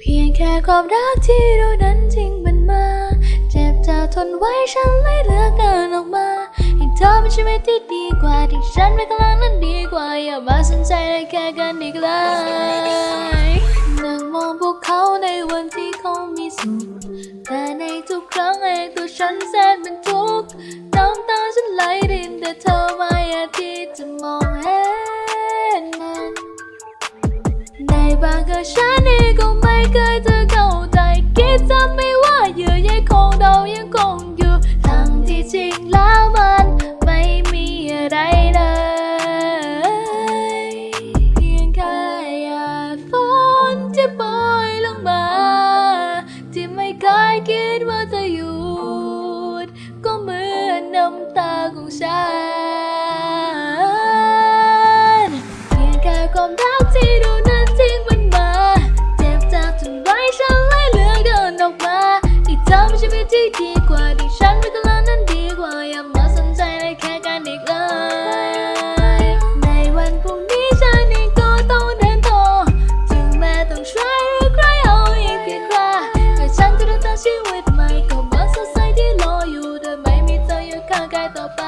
เพียงแค่ความรักที่เรานั้นจริงมันมา เจ็บจะทนไว้ฉันเลยเหลือกเกินออกมาให้เธอเป็นชีวิตที่ดีกว่าที่ฉันไม่กำลังนั้นดีกว่าอย่ามาสนใจเลยแค่กันอีกเลยนั่งมองพวกเขาในวันที่เขามีสุขแต่ในทุกครั้งเองตัวฉันแสนเป็นทุกข์น้ำตาฉันไหลรินแต่เธอไม่อาจที่จะมองเห็นมันในบางครั้งฉันเองก็ไม่ เคยจะเข้าใจคิดจะไม่ว่าเยื่อใยของเรายังคงอยู่ทั้งที่จริงแล้วมันไม่มีอะไรเลยเพียงแค่หยาดฝนที่โปรยลงมา ที่ไม่เคยคิดว่าจะหยุดก็เหมือนน้ำตาของฉัน วิตที่ดีกว่าที่ฉันไม่กำลังนั้นดีกว่าอย่ามาสนใจเลยแค่การอีกเลย ในวันพรุ่งนี้ฉันเองก็ต้องเดินต่อถึงแม้ต้องช่วยหรือใครเอาอีกเพียงคราแต่ฉันจะเดินทางชีวิตใหม่ก็เหมือนสดใสที่รออยู่โดยไม่มีเธออยู่ข้างกายต่อไป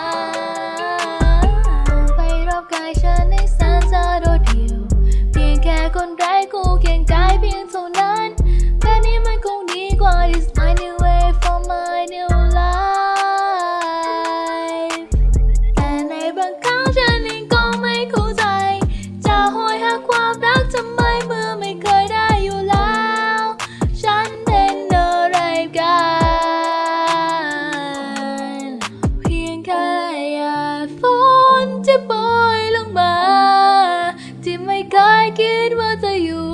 นที่โปรยลงมา ที่ไม่เคยคิดว่าจะหยุ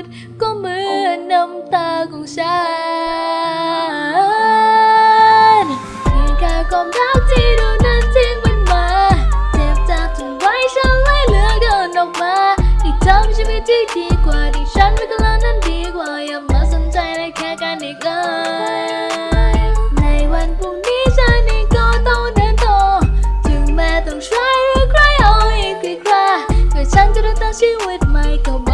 ด ก็เหมือนน้ำตาของฉัน ถึงแม้